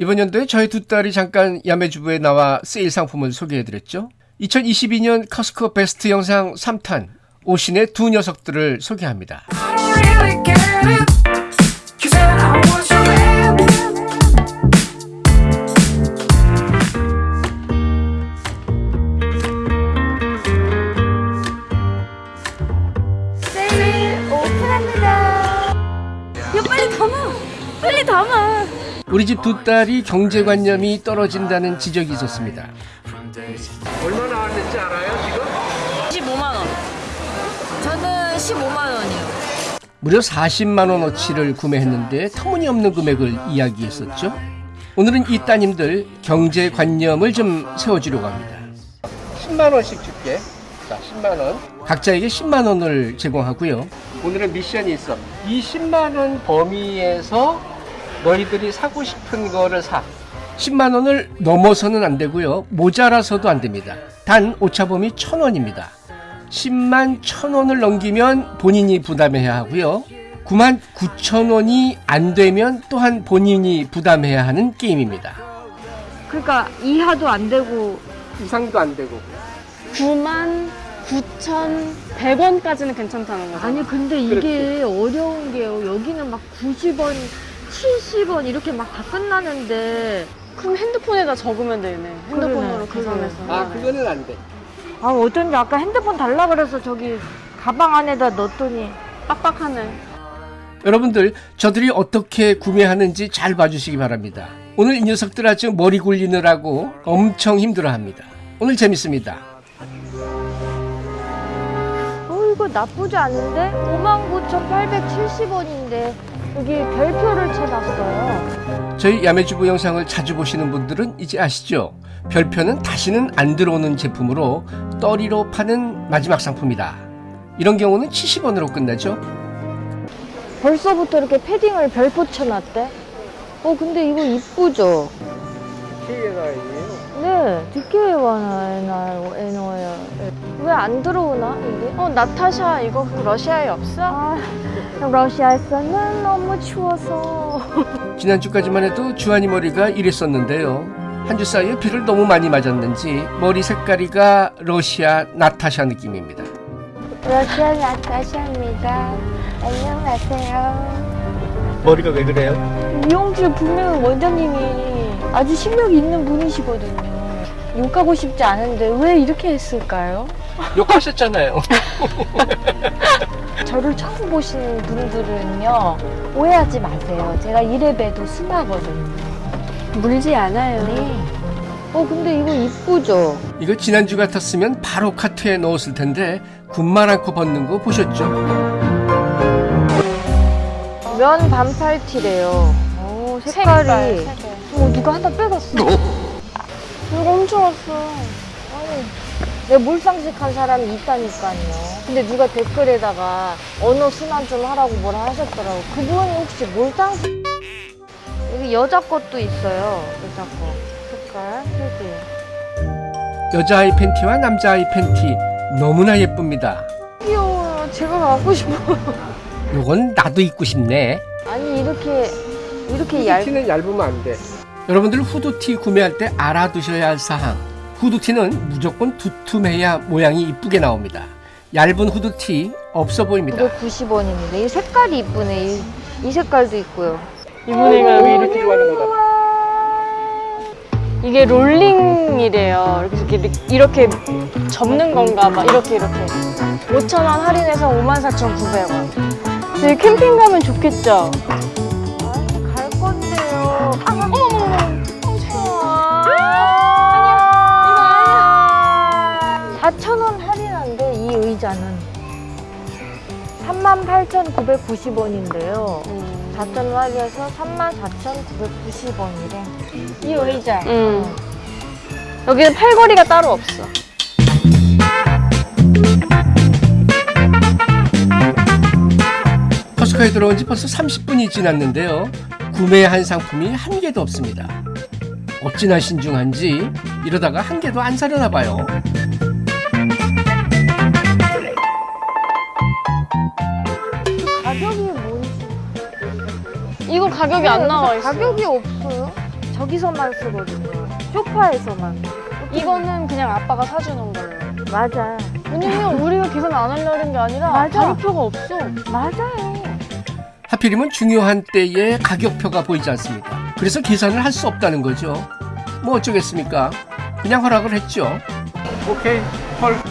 이번 연도에 저희 두 딸이 잠깐 야매주부에 나와 세일 상품을 소개해드렸죠. 2022년 커스코 베스트 영상 3탄 오신의 두 녀석들을 소개합니다. 우리 집 두 딸이 경제관념이 떨어진다는 지적이 있었습니다. 얼마 나왔는지 알아요 지금? 15만 원. 저는 15만 원이요. 무려 40만 원어치를 구매했는데 터무니없는 금액을 이야기했었죠. 오늘은 이 따님들 경제관념을 좀 세워주려고 합니다. 10만 원씩 줄게. 자, 10만 원. 각자에게 10만 원을 제공하고요. 오늘은 미션이 있어. 이 10만 원 범위에서 너희들이 사고 싶은 거를 사. 10만 원을 넘어서는 안 되고요. 모자라서도 안 됩니다. 단 오차범위 1000원입니다. 10만 1000원을 넘기면 본인이 부담해야 하고요. 9만 9천 원이 안 되면 또한 본인이 부담해야 하는 게임입니다. 그러니까 이하도 안 되고 이상도 안 되고. 9만 9,100원까지는 괜찮다는 거죠. 아니 근데 이게 어려운 게요. 여기는 막 90원, 70원 이렇게 막 다 끝나는데 그럼 핸드폰에다 적으면 되네. 핸드폰으로 계산해서. 아, 그거는 안 돼. 아 어쩐지 아까 핸드폰 달라 그래서 저기 가방 안에다 넣었더니 빡빡하네. 여러분들, 저들이 어떻게 구매하는지 잘 봐주시기 바랍니다. 오늘 이 녀석들 아주 머리 굴리느라고 엄청 힘들어 합니다. 오늘 재밌습니다. 어 이거 나쁘지 않은데 59,870원인데 여기 별표를 쳐놨어요. 저희 야매주부 영상을 자주 보시는 분들은 이제 아시죠? 별표는 다시는 안 들어오는 제품으로 떠리로 파는 마지막 상품이다. 이런 경우는 70원으로 끝나죠. 벌써부터 이렇게 패딩을 별표 쳐놨대. 어 근데 이거 이쁘죠? 네, DK와나 에너야. 왜안 들어오나 이게? 어, 나타샤 이거 그 러시아에 없어? 아, 러시아에서는 너무 추워서. 지난주까지만 해도 주한이 머리가 이랬었는데요. 한 주 사이에 비를 너무 많이 맞았는지 머리 색깔이가 러시아 나타샤 느낌입니다. 러시아 나타샤입니다. 안녕하세요. 머리가 왜 그래요? 미용실 분명 원장님이 아주 실력이 있는 분이시거든요. 욕하고 싶지 않은데 왜 이렇게 했을까요? 욕하셨잖아요. 저를 처음 보시는 분들은요 오해하지 마세요. 제가 이래봬도 순하거든요. 물지 않아요. 네. 어 근데 이거 이쁘죠? 이거 지난주 같았으면 바로 카트에 넣었을 텐데 군말 않고 벗는 거 보셨죠? 면 반팔 티래요. 오 색깔이. 어 누가 하나 빼갔어. 이거 엄청 왔어. 아니, 내 몰상식한 사람이 있다니까요. 근데 누가 댓글에다가 언어 순환 좀 하라고 뭐라 하셨더라고. 그분이 혹시 몰상식? 여기 여자 것도 있어요. 여자 거. 색깔, 색이. 여자아이 팬티와 남자아이 팬티 너무나 예쁩니다. 귀여워요. 제가 갖고 싶어요. 요건 나도 입고 싶네. 아니, 이렇게, 이렇게 얇, 후드티는 얇으면 안 돼. 여러분들 후드티 구매할 때 알아두셔야 할 사항. 후드티는 무조건 두툼해야 모양이 이쁘게 나옵니다. 얇은 후드티 없어 보입니다. 990원입니다. 이 색깔이 이쁘네. 이, 이 색깔도 있고요. 이분이가 여기 이렇게. 이렇게 좋아하는 거다. 이게 롤링이래요. 이렇게, 이렇게 접는 건가 봐. 이렇게, 이렇게. 5,000원 할인해서 54,900원. 여기 캠핑 가면 좋겠죠? 38,990원인데요. 4,000원 할인해서 34,990원이래. 이 의자. 음. 여기는 팔걸이가 따로 없어. 커스코에 들어온 지 벌써 30분이 지났는데요. 구매한 상품이 한 개도 없습니다. 어찌나 신중한지 이러다가 한 개도 안 사려나 봐요. 가격이 뭔지. 이거 가격이 안 나와 있어. 가격이 없어요? 저기서만 쓰거든요. 소파에서만. 이거는 그냥 아빠가 사주는 걸로. 맞아. 왜냐면 우리가 계산 안 하려는 게 아니라 맞아. 가격표가 없어. 맞아요. 하필이면 중요한 때에 가격표가 보이지 않습니다. 그래서 계산을 할 수 없다는 거죠. 뭐 어쩌겠습니까? 그냥 허락을 했죠. 오케이, 헐.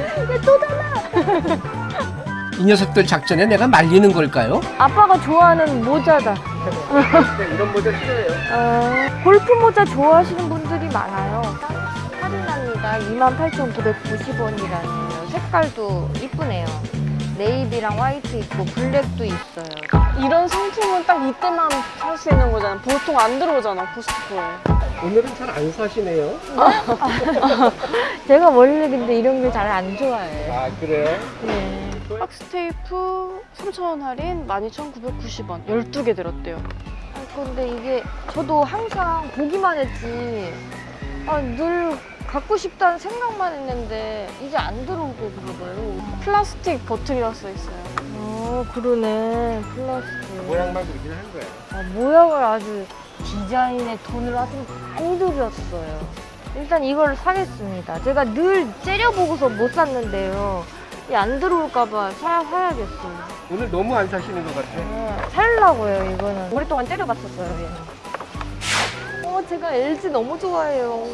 이 녀석들 작전에 내가 말리는 걸까요? 아빠가 좋아하는 모자다. 이런 모자 싫어요. 어, 골프 모자 좋아하시는 분들이 많아요. 할인합니다. 28,990원이라는 색깔도 이쁘네요. 네이비랑 화이트 있고 블랙도 있어요. 이런 상품은 딱 이때만 살 수 있는 거잖아. 보통 안 들어오잖아, 코스트코에. 오늘은 잘 안 사시네요. 제가 원래 근데 이런 걸 잘 안 좋아해요. 아, 그래요? 네. 박스 테이프 3,000원 할인 12,990원. 12개 들었대요. 아, 근데 이게 저도 항상 보기만 했지. 아, 늘 갖고 싶다는 생각만 했는데 이제 안 들어오고 그러고요. 플라스틱 버틀이라 써 있어요. 어, 그러네. 플라스틱. 모양만 그리긴 한 거예요. 아, 모양을 아주 디자인에 돈을 아주 많이 들였어요. 일단 이걸 사겠습니다. 제가 늘 째려보고서 못 샀는데요. 이안 들어올까봐 사, 사야겠어요. 오늘 너무 안 사시는 것 같아요. 네, 살라고요, 이거는. 오랫동안 째려봤었어요, 얘는. 어, 제가 LG 너무 좋아해요.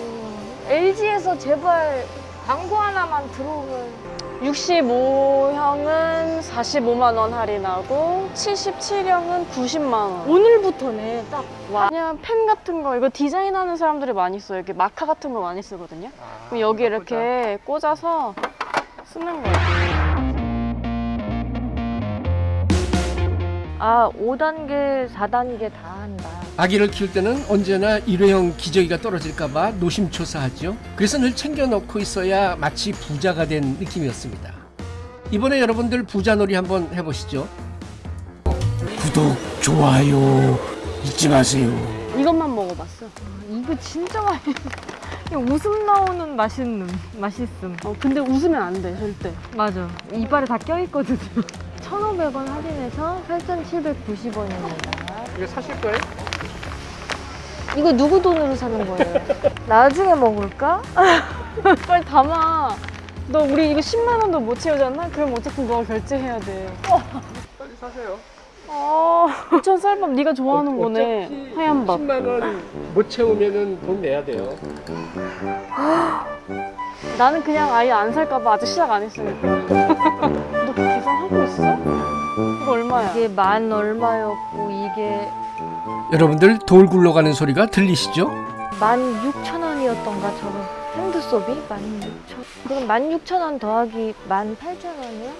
LG에서 제발 광고 하나만 들어오면. 65형은 45만 원 할인하고 77형은 90만 원. 오늘부터네, 딱. 와. 그냥 펜 같은 거 이거 디자인하는 사람들이 많이 써요. 이렇게 마카 같은 거 많이 쓰거든요. 그럼 여기 이렇게 꽂아서 쓰는 거예요. 아, 5단계, 4단계 다 한다. 아기를 키울 때는 언제나 일회용 기저귀가 떨어질까봐 노심초사하죠. 그래서 늘 챙겨놓고 있어야 마치 부자가 된 느낌이었습니다. 이번에 여러분들 부자놀이 한번 해보시죠. 구독, 좋아요 잊지 마세요. 이것만 먹어봤어. 이거 진짜 맛있어. 웃음 나오는 맛있는, 맛있음. 어, 근데 웃으면 안 돼, 절대. 맞아. 이빨에 다 껴있거든요. 1,500원 할인해서 8,790원입니다. 이거 사실 거예요? 이거 누구 돈으로 사는 거예요? 나중에 먹을까? 빨리 담아. 너 우리 이거 10만 원도 못 채우잖아? 그럼 어차피 그거 결제해야 돼. 빨리 사세요. 어. 부천 쌀밥 네가 좋아하는 거네. 어차피 하얀 밥. 10만 원 못 채우면은 돈 내야 돼요. 나는 그냥 아예 안 살까 봐 아직 시작 안 했으니까. 너 계산하고 있어? 이거 얼마야? 이게 만 얼마였고 이게 여러분들 돌 굴러가는 소리가 들리시죠? 만 6천 원이었던가 저거 핸드소비? 만 6천 그럼 만 6천 원 더하기 만 8천 원이요?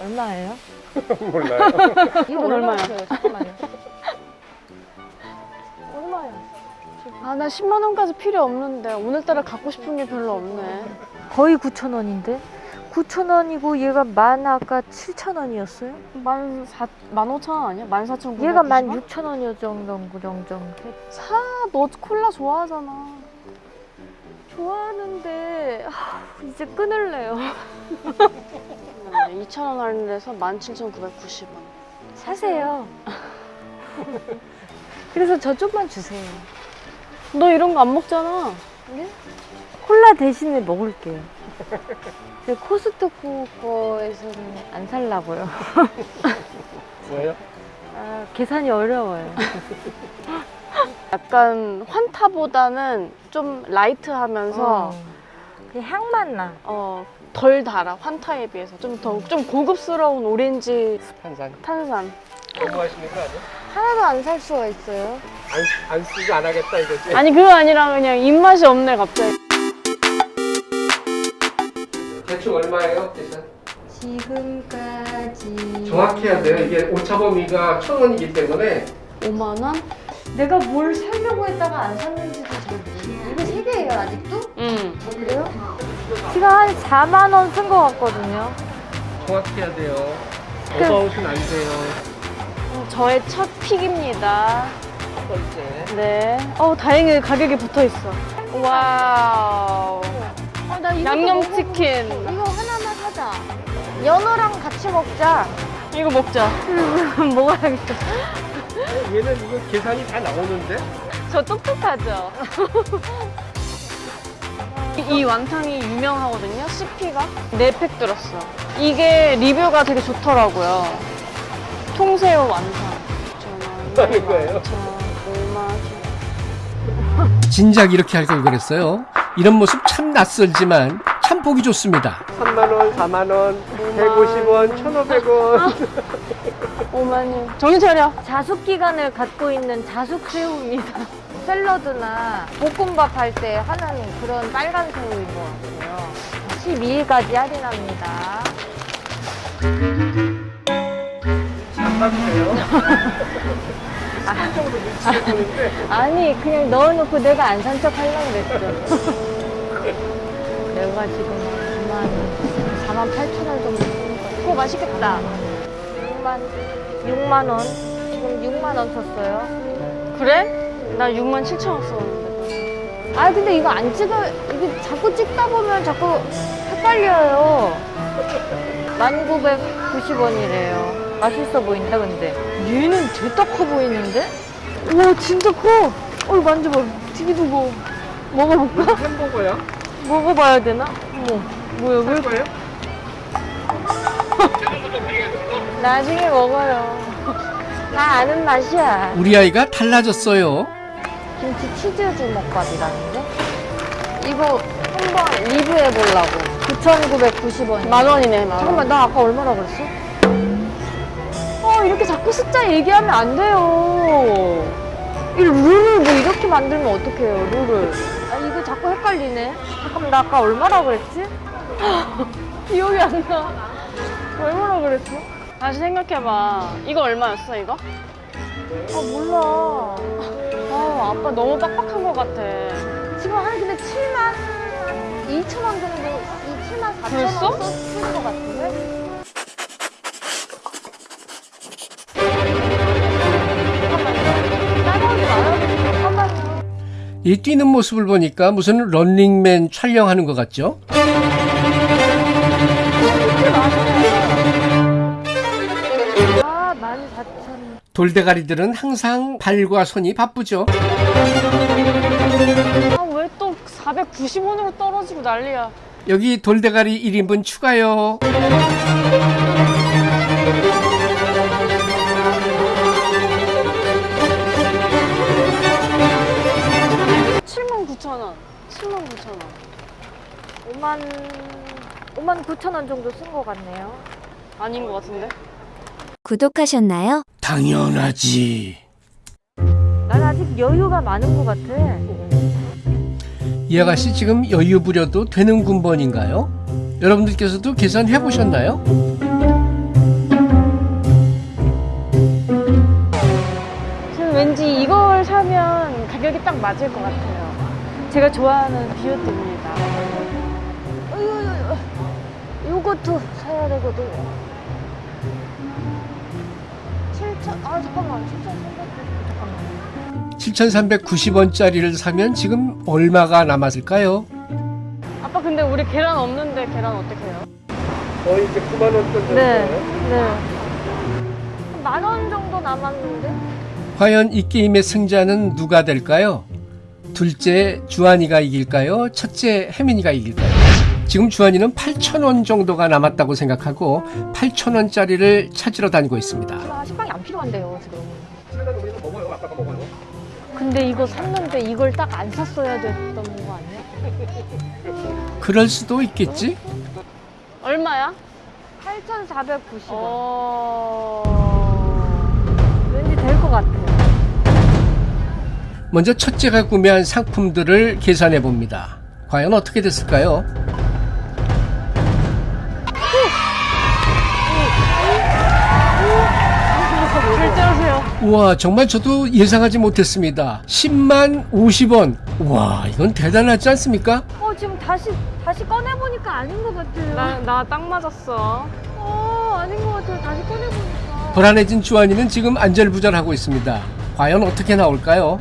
얼마예요? 몰라요. 이거 얼마야? 잠깐만요. 얼마야? 아, 나 10만 원까지 필요 없는데 오늘따라 갖고 싶은 게 별로 없네. 거의 9천 원인데? 9천 원이고 얘가 만 아까 7천 원이었어요? 만 사, 만 오천 원 아니야? 만 사천 구 얘가 만 6천 원이었죠 정도 정도 사, 너 콜라 좋아하잖아. 좋아하는데 아, 이제 끊을래요 2천 원 할인해서 만 칠천 구백구십 원. 사세요 그래서 저 좀만 주세요 너 이런 거 안 먹잖아. 네? 콜라 대신에 먹을게요. 제 코스트코 거에서는 안 살라고요. 뭐예요? 아, 계산이 어려워요. 약간 환타보다는 좀 라이트하면서 어. 그냥 향만 나. 어, 덜 달아 환타에 비해서 좀더좀 고급스러운 오렌지. 탄산. 하시는 거 아니야? 하나도 안 살 수가 있어요. 안, 안 쓰고 안 하겠다 이거지? 아니 그거 아니라 그냥 입맛이 없네 갑자기. 대충 얼마예요? 계산? 지금까지 정확히 해야 돼요. 이게 오차 범위가 천 원이기 때문에 5만 원? 내가 뭘 사려고 했다가 안 샀는지도 잘 모르겠어요. 이거 세 개예요 아직도? 응. 그래요? 제가 한 4만 원 쓴 것 같거든요. 정확히 해야 돼요. 그- about은 안 돼요. 저의 첫 pick입니다. 첫 번째. 네. 어 다행히 가격이 붙어 있어. wow. 어, 나 이거 양념치킨. 이거 하나만 사자. 연어랑 같이 먹자. 이거 먹자. 먹어야겠다. 얘는 이거 계산이 다 나오는데? 저 똑똑하죠? 이 완탕이 유명하거든요, CP가. 네팩 들었어. 이게 리뷰가 되게 좋더라고요. 통새우 완탕. 하는 거예요? 5만 진작 이렇게 할 걸 그랬어요. 이런 모습 참 낯설지만 참 보기 좋습니다. 3만원, 4만원, 150원, 1,500원. 5만원. 정신 차려. 자숙 기간을 갖고 있는 자숙 새우입니다. 샐러드나 볶음밥 할 때 하는 그런 빨간 새우인 것 같아요. 12일까지 할인합니다. 안 받으세요? 10분 정도 눈치를 보는데 아니 그냥 넣어놓고 내가 안 산척 하려고 그랬죠. 내가 지금 2만 4만 8천 원 정도 쓰는 거야. 그거 맛있겠다. 6만 6만 원. 지금 6만 원 썼어요. 그래? 나 6만 7천 원 썼는데. 아 근데 이거 안 찍어 이거 자꾸 찍다 보면 자꾸 헷갈려요. 1990원이래요. 맛있어 보인다 근데. 얘는 죄다 커 보이는데? 우와, 진짜 커. 어, 만져봐. 되게 무거워. 먹어볼까? 햄버거야? 먹어봐야 되나? 어머, 뭐야, 왜 거예요? 나중에 먹어요. 나 아는 맛이야. 우리 아이가 달라졌어요. 김치 치즈 주먹밥이라는데? 이거 한번 리뷰해 보려고. 9,990원. 만 원이네, 만 원. 잠깐만, 나 아까 얼마나 그랬어? 어, 이렇게 자꾸 숫자 얘기하면 안 돼요. 이 룰을 뭐 이렇게 만들면 어떡해요, 룰을. 아, 이거 자꾸 헷갈리네. 잠깐만, 나 아까 얼마나 그랬지? 기억이 안 나. 얼마나 그랬어? 다시 생각해봐. 이거 얼마였어, 이거? 아, 몰라. 아, 아빠 너무 빡빡한 것 같아. 지금 한 근데 7만 2천 원 정도, 이 7만 4천 벌써? 원 쓰는 것 같은데? 이 뛰는 모습을 보니까 무슨 런닝맨 촬영하는 것 같죠? 아, 14,000원. 돌대가리들은 항상 발과 손이 바쁘죠. 아, 왜 또 490원으로 떨어지고 난리야. 여기 돌대가리 1인분 추가요. 칠만 9천 원. 7만 9천 원. 5만 5만 9천 원 정도 쓴 것 같네요. 아닌 것 같은데? 구독하셨나요? 당연하지. 난 아직 여유가 많은 것 같아. 이 아가씨 지금 여유 부려도 되는 군번인가요? 여러분들께서도 계산해 보셨나요? 저는 왠지 이걸 사면 가격이 딱 맞을 것 같아요. 제가 좋아하는 비오트입니다. 요것도 사야 되거든. 7천 아 잠깐만 7,300 잠깐만. 7,390원짜리를 사면 지금 얼마가 남았을까요? 아빠 근데 우리 계란 없는데 계란 어떻게 해요? 거의 이제 9만 원 정도 네. 네. 만 원 정도 남았는데? 과연 이 게임의 승자는 누가 될까요? 둘째 주한이가 이길까요? 첫째 혜민이가 이길까요? 지금 주한이는 8,000원 정도가 남았다고 생각하고 8,000원짜리를 찾으러 다니고 있습니다. 아, 식빵이 안 필요한데요 지금. 근데 이거 샀는데 이걸 딱 안 샀어야 됐던 거 아니야? 그럴 수도 있겠지? 얼마야? 8,490원. 어... 왠지 될 것 같아요. 먼저 첫째가 구매한 상품들을 계산해 봅니다. 과연 어떻게 됐을까요? 우와, 정말 저도 예상하지 못했습니다. 10만 50원. 우와, 이건 대단하지 않습니까? 어 지금 다시 다시 꺼내 보니까 아닌 것 같아요. 나나딱 맞았어. 어 아닌 것 같아요. 다시 꺼내 보니까. 불안해진 주한이는 지금 안절부절하고 있습니다. 과연 어떻게 나올까요?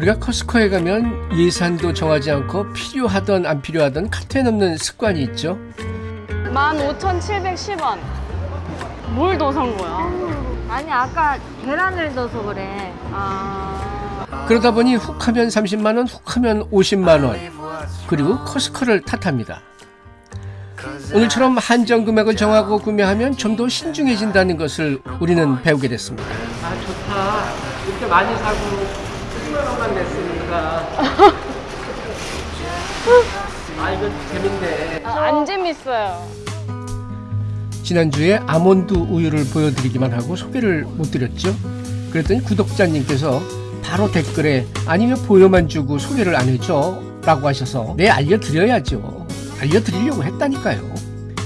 우리가 커스코에 가면 예산도 정하지 않고 필요하던 안 필요하던 카트에 넣는 습관이 있죠. 15,710원. 뭘 더 산 거야? 아니 아까 계란을 넣어서 그래. 아. 그러다 보니 훅 하면 30만 원, 훅 하면 50만 원. 그리고 커스코를 탓합니다. 오늘처럼 한정 금액을 정하고 구매하면 좀 더 신중해진다는 것을 우리는 배우게 됐습니다. 아 좋다. 이렇게 많이 사고 10만 원만 냈으니까. 아 이거 재밌네. 아, 안 재밌어요. 지난주에 아몬드 우유를 보여드리기만 하고 소개를 못 드렸죠. 그랬더니 구독자님께서 바로 댓글에 아니면 보여만 주고 소개를 안 해줘 라고 하셔서 네 알려드려야죠. 알려드리려고 했다니까요.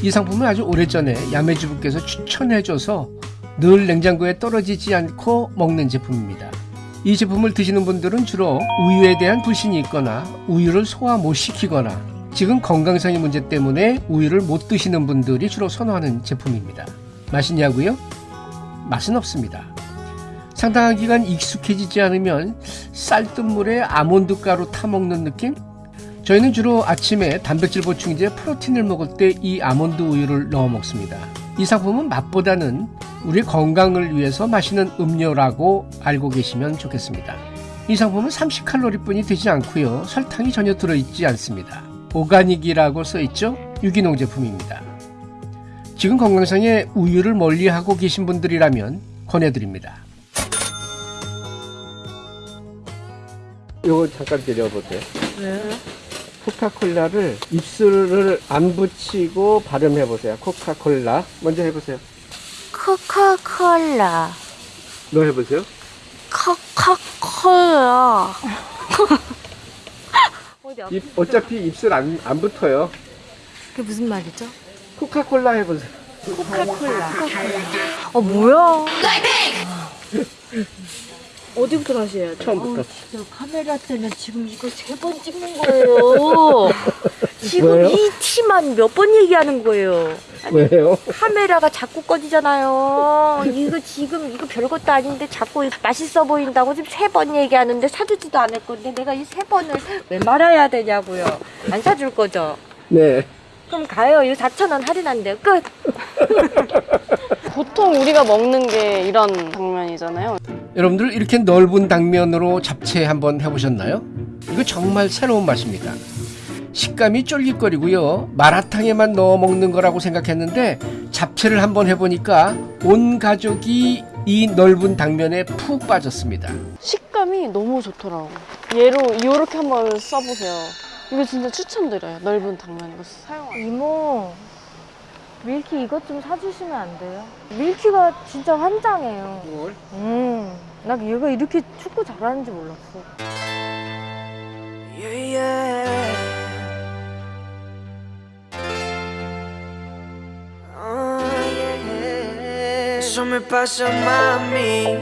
이 상품은 아주 오래전에 야매주부께서 추천해줘서 늘 냉장고에 떨어지지 않고 먹는 제품입니다. 이 제품을 드시는 분들은 주로 우유에 대한 불신이 있거나 우유를 소화 못 시키거나 지금 건강상의 문제 때문에 우유를 못 드시는 분들이 주로 선호하는 제품입니다. 맛있냐고요? 맛은 없습니다. 상당한 기간 익숙해지지 않으면 쌀뜨물에 아몬드 가루 타 먹는 느낌? 저희는 주로 아침에 단백질 보충제 프로틴을 먹을 때 이 아몬드 우유를 넣어 먹습니다. 이 상품은 맛보다는 우리 건강을 위해서 마시는 음료라고 알고 계시면 좋겠습니다. 이 상품은 30칼로리뿐이 되지 않고요. 설탕이 전혀 들어있지 않습니다. 오가닉이라고 써있죠? 유기농 제품입니다. 지금 건강상에 우유를 멀리하고 계신 분들이라면 권해드립니다. 요거 잠깐 드려보세요. 코카콜라를 입술을 안 붙이고 발음해 보세요. 코카콜라. 먼저 해 보세요. 코카콜라. 너 해보세요. 코카콜라. 입, 어차피 입술 안, 안 붙어요. 그게 무슨 말이죠? 코카콜라 해보세요. 어 뭐야? 어디부터 다시 해야 돼? 처음부터. 저 카메라 때문에 지금 이거 세 번 찍는 거예요. 지금 왜요? 이 티만 몇 번 얘기하는 거예요. 왜요? 카메라가 자꾸 꺼지잖아요. 이거 지금 이거 별것도 아닌데 자꾸 맛있어 보인다고 지금 세 번 얘기하는데 사주지도 않을 건데 내가 이 세 번을 왜 말아야 되냐고요. 안 사줄 거죠? 네. 그럼 가요. 이거 4천 원 할인한대요. 끝. 보통 우리가 먹는 게 이런 당면이잖아요. 여러분들 이렇게 넓은 당면으로 잡채 한번 해보셨나요? 이거 정말 새로운 맛입니다. 식감이 쫄깃거리고요. 마라탕에만 넣어 먹는 거라고 생각했는데 잡채를 한번 해보니까 온 가족이 이 넓은 당면에 푹 빠졌습니다. 식감이 너무 좋더라고. 얘로 이렇게 한번 써보세요. 이거 진짜 추천드려요. 넓은 당면 이거 사용하세요. 이모, 밀키 이것 좀 사주시면 안 돼요? 밀키가 진짜 환장해요. 음, 나 얘가 이렇게 축구 잘하는지 몰랐어. Yeah, yeah. Oh, yeah. Eso me pasa, mami,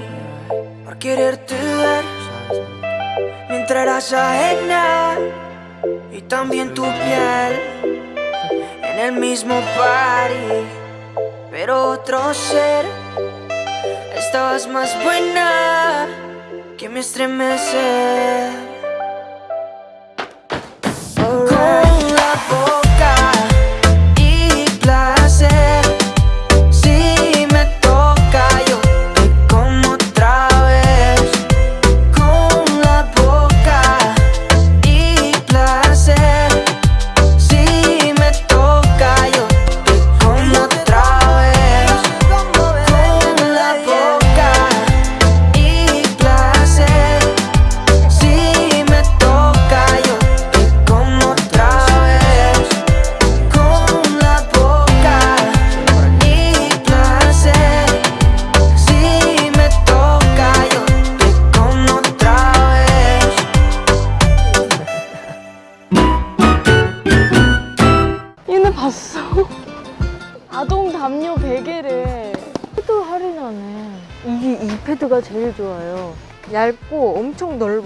por quererte ver. Mientras eras ajena y también tu piel el mismo party, pero otro ser. Estabas más buena que me estremece.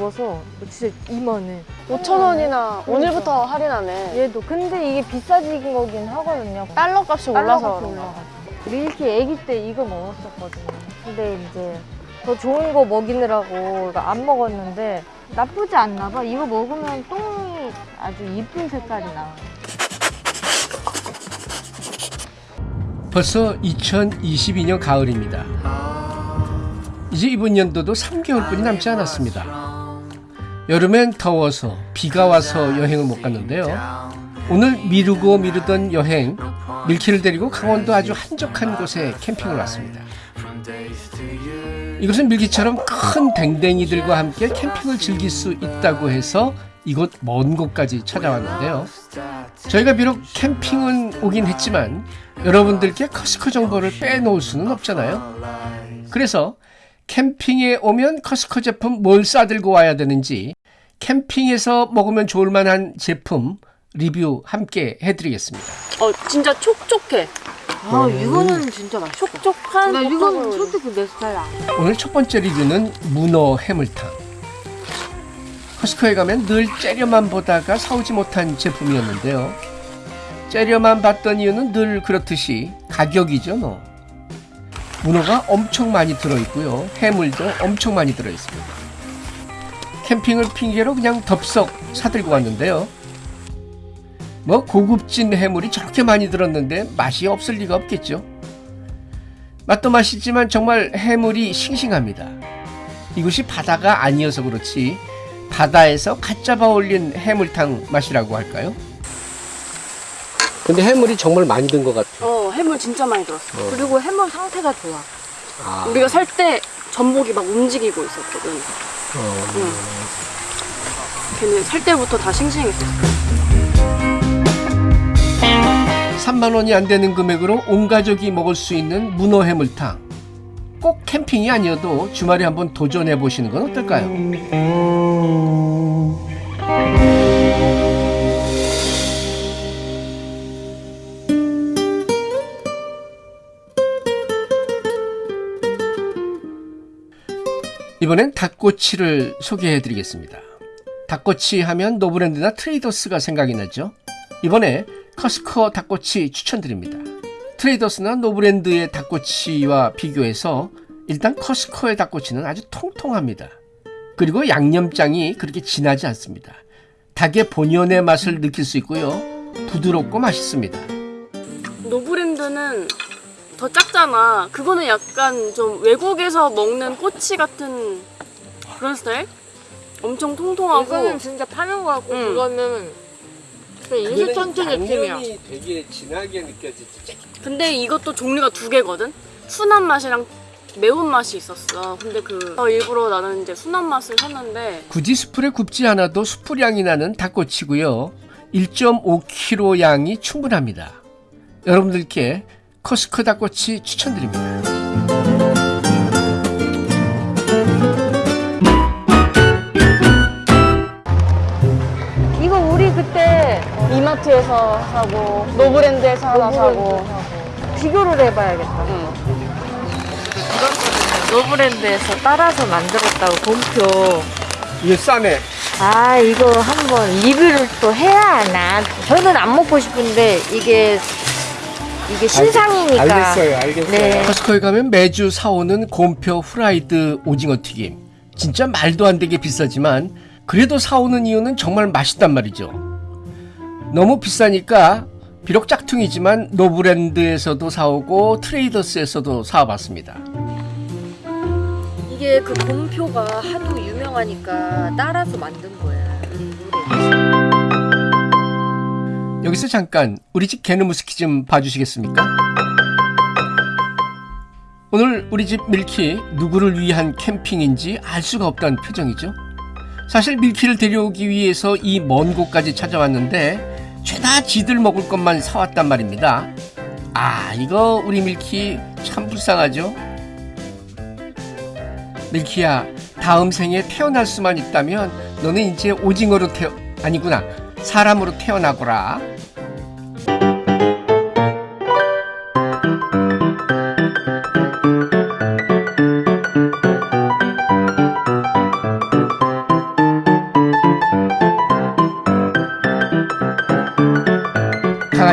넓어서 진짜 이만해. 5,000원이나 오늘부터 할인하네. 얘도 근데 이게 비싸진 거긴 하거든요. 달러 값이 올라서 그런가. 올라가지고. 밀키 아기 때 이거 먹었었거든요. 근데 이제 더 좋은 거 먹이느라고 이거 안 먹었는데 나쁘지 않나 봐. 이거 먹으면 똥이 아주 이쁜 색깔이 나와. 벌써 2022년 가을입니다. 이제 이번 연도도 3개월뿐이 남지 않았습니다. 여름엔 더워서 비가 와서 여행을 못 갔는데요. 오늘 미루고 미루던 여행 밀키를 데리고 강원도 아주 한적한 곳에 캠핑을 왔습니다. 이곳은 밀키처럼 큰 댕댕이들과 함께 캠핑을 즐길 수 있다고 해서 이곳 먼 곳까지 찾아왔는데요. 저희가 비록 캠핑은 오긴 했지만 여러분들께 커스코 정보를 빼놓을 수는 없잖아요. 그래서 캠핑에 오면 커스코 제품 뭘 싸들고 와야 되는지 캠핑에서 먹으면 좋을 만한 제품 리뷰 함께 해드리겠습니다. 어 진짜 촉촉해. 아, 이거는 진짜 맛있어. 촉촉한. 나 이거는 솔직히 내 스타일 아니야. 오늘 첫 번째 리뷰는 문어 해물탕. 커스코에 가면 늘 째려만 보다가 사오지 못한 제품이었는데요. 째려만 봤던 이유는 늘 그렇듯이 가격이죠, 뭐. 문어가 엄청 많이 들어있고요. 해물도 엄청 많이 들어있습니다. 캠핑을 핑계로 그냥 덥석 사들고 왔는데요. 뭐 고급진 해물이 저렇게 많이 들었는데 맛이 없을 리가 없겠죠. 맛도 맛있지만 정말 해물이 싱싱합니다. 이곳이 바다가 아니어서 그렇지 바다에서 갓 잡아 올린 해물탕 맛이라고 할까요? 근데 해물이 정말 많이 든 것 같아. 어 해물 진짜 많이 들었어. 어. 그리고 해물 상태가 좋아. 아, 우리가 살 때 전복이 막 움직이고 있었거든. 어, 응. 걔는 살 때부터 다 싱싱했었어. 3만 원이 안 되는 금액으로 온 가족이 먹을 수 있는 문어 해물탕. 꼭 캠핑이 아니어도 주말에 한번 도전해 보시는 건 어떨까요? 이번엔 닭꼬치를 소개해 드리겠습니다. 닭꼬치 하면 노브랜드나 트레이더스가 생각이 나죠. 이번에 커스코 닭꼬치 추천드립니다. 트레이더스나 노브랜드의 닭꼬치와 비교해서 일단 커스코의 닭꼬치는 아주 통통합니다. 그리고 양념장이 그렇게 진하지 않습니다. 닭의 본연의 맛을 느낄 수 있고요. 부드럽고 맛있습니다. 노브랜드는 더 작잖아. 그거는 약간 좀 외국에서 먹는 꼬치 같은 그런 스타일? 엄청 통통하고 이거는 진짜 파는 거 같고, 응. 그거는 그냥 인스턴트 느낌이야. 되게 진하게 느껴지지. 근데 이것도 종류가 두 개거든? 순한 맛이랑 매운맛이 있었어. 근데 그 어, 일부러 나는 이제 순한 맛을 샀는데 굳이 숯불에 굽지 않아도 숯불향이 나는 닭꼬치고요. 1.5kg 양이 충분합니다. 여러분들께 커스코 닭꼬치 추천드립니다. 이거 우리 그때 이마트에서 사고 노브랜드에서 하나 사고 비교를 해봐야겠다. 응. 노브랜드에서 따라서 만들었다고 곰표. 이게 싸네. 아 이거 한번 리뷰를 또 해야 하나? 저는 안 먹고 싶은데 이게 이게 신상이니까. 알겠어요. 네. 커스코에 가면 매주 사오는 곰표 후라이드 오징어 튀김. 진짜 말도 안 되게 비싸지만 그래도 사오는 이유는 정말 맛있단 말이죠. 너무 비싸니까 비록 짝퉁이지만 노브랜드에서도 사오고 트레이더스에서도 사와봤습니다. 이게 그 곰표가 하도 유명하니까 따라서 만든 거야. 여기서 잠깐 우리 집 개누무스키 좀 봐주시겠습니까? 오늘 우리 집 밀키 누구를 위한 캠핑인지 알 수가 없다는 표정이죠. 사실 밀키를 데려오기 위해서 이 먼 곳까지 찾아왔는데 죄다 지들 먹을 것만 사왔단 말입니다. 아 이거 우리 밀키 참 불쌍하죠. 밀키야 다음 생에 태어날 수만 있다면 너는 이제 오징어로 태어 아니구나 사람으로 태어나거라.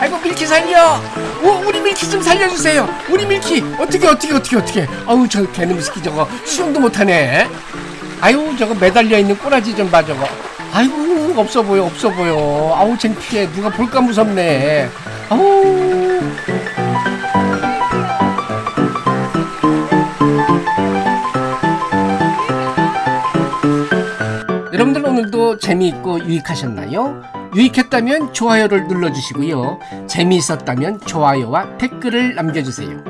아이고 밀키 살려! 오, 우리 밀키 좀 살려주세요! 우리 밀키 어떻게 어떻게 어떻게 어떻게? 아우 저 개놈스키 저거 수영도 못하네. 아유 저거 매달려 있는 꼬라지 좀 봐 저거. 아이고 없어 보여 없어 보여. 아우 창피해. 누가 볼까 무섭네. 아우. 여러분들 오늘도 재미있고 유익하셨나요? 유익했다면 좋아요를 눌러주시고요. 재미있었다면 좋아요와 댓글을 남겨주세요.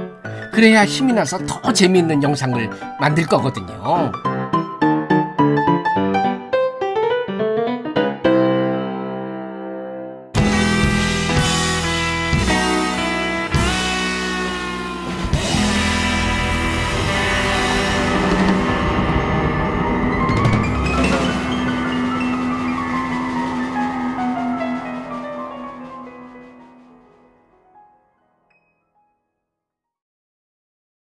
그래야 힘이 나서 더 재미있는 영상을 만들 거거든요.